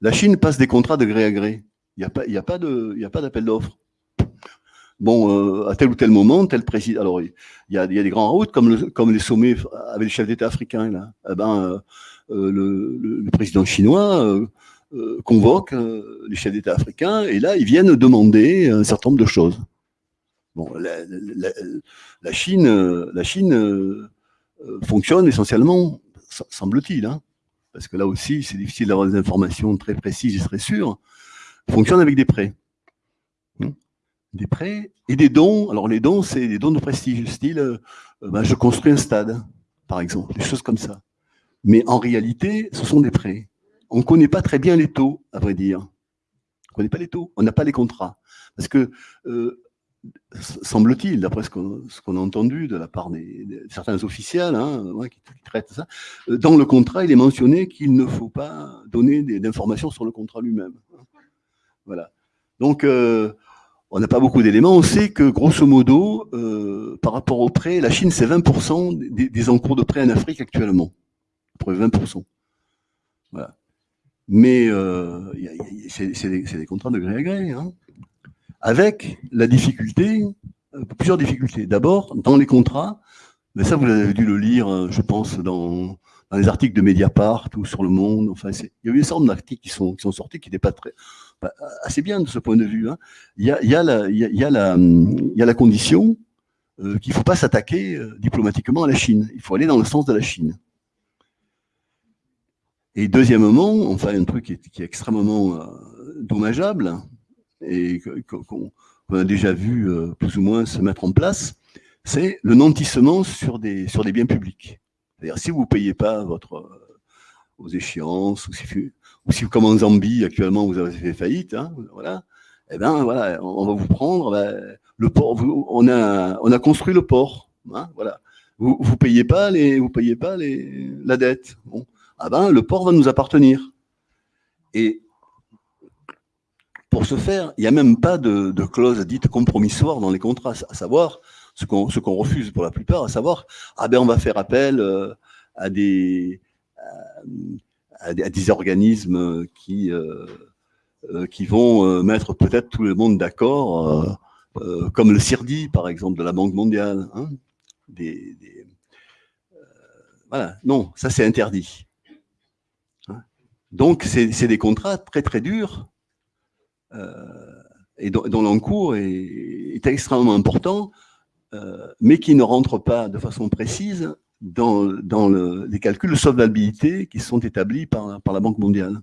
La Chine passe des contrats de gré à gré. Il n'y a pas, d'appel d'offres. Bon, euh, à tel ou tel moment, tel président. Alors, il y a, des grands routes comme, le, comme les sommets avec les chefs d'État africains. Là. Eh ben, euh, euh, le, président chinois convoque les chefs d'État africains et là, ils viennent demander un certain nombre de choses. Bon, la Chine, la Chine fonctionne essentiellement, semble-t-il, hein, parce que là aussi, c'est difficile d'avoir des informations très précises et très sûres, fonctionne avec des prêts. Hmm. Des prêts et des dons. Alors les dons, c'est des dons de prestige, style euh, ben, je construis un stade, par exemple, des choses comme ça. Mais en réalité, ce sont des prêts. On ne connaît pas très bien les taux, à vrai dire. On ne connaît pas les taux, on n'a pas les contrats. Parce que euh, semble-t-il, d'après ce qu'on a entendu de la part des, de certains officiels hein, qui, traitent ça, euh, dans le contrat, il est mentionné qu'il ne faut pas donner d'informations sur le contrat lui-même. Voilà. Donc, euh, on n'a pas beaucoup d'éléments. On sait que, grosso modo, euh, par rapport aux prêts, la Chine, c'est 20% des, encours de prêts en Afrique actuellement. À peu près 20%. Voilà. Mais c'est des, des, contrats de gré à gré. Hein avec la difficulté, plusieurs difficultés. D'abord, dans les contrats, mais ça vous avez dû le lire, euh, je pense, dans, dans les articles de Mediapart ou sur Le Monde. Enfin, il y a eu une sorte d'articles qui sont, qui sont sortis qui n'étaient pas très, assez bien de ce point de vue. Hein. Il, y a, il, y a la, la, il y a la condition euh, qu'il ne faut pas s'attaquer euh, diplomatiquement à la Chine. Il faut aller dans le sens de la Chine. Et deuxièmement, enfin un truc qui est, qui est extrêmement euh, dommageable, et qu'on a déjà vu euh, plus ou moins se mettre en place, c'est le nantissement sur des, sur des biens publics. C'est-à-dire, si vous ne payez pas votre, euh, vos échéances, ou si, ou si, comme en Zambie, actuellement, vous avez fait faillite, hein, voilà, eh ben voilà, on va vous prendre, ben, le port, vous, on, a, on a construit le port, hein, voilà. Vous ne payez pas, les, vous payez pas les, la dette. Ah ben, le port va nous appartenir. Et faire, il n'y a même pas de, clause dite compromissoire dans les contrats, à savoir ce qu'on refuse pour la plupart, à savoir ah ben on va faire appel euh, à des organismes qui euh, euh qui vont mettre peut-être tout le monde d'accord, comme le CIRDI par exemple de la Banque mondiale. Hein, des, voilà, non, ça c'est interdit. Hein. Donc c'est des contrats très très durs et dont, l'encours est, extrêmement important, euh, mais qui ne rentre pas de façon précise dans, dans le, les calculs de solvabilité qui sont établis par la Banque mondiale.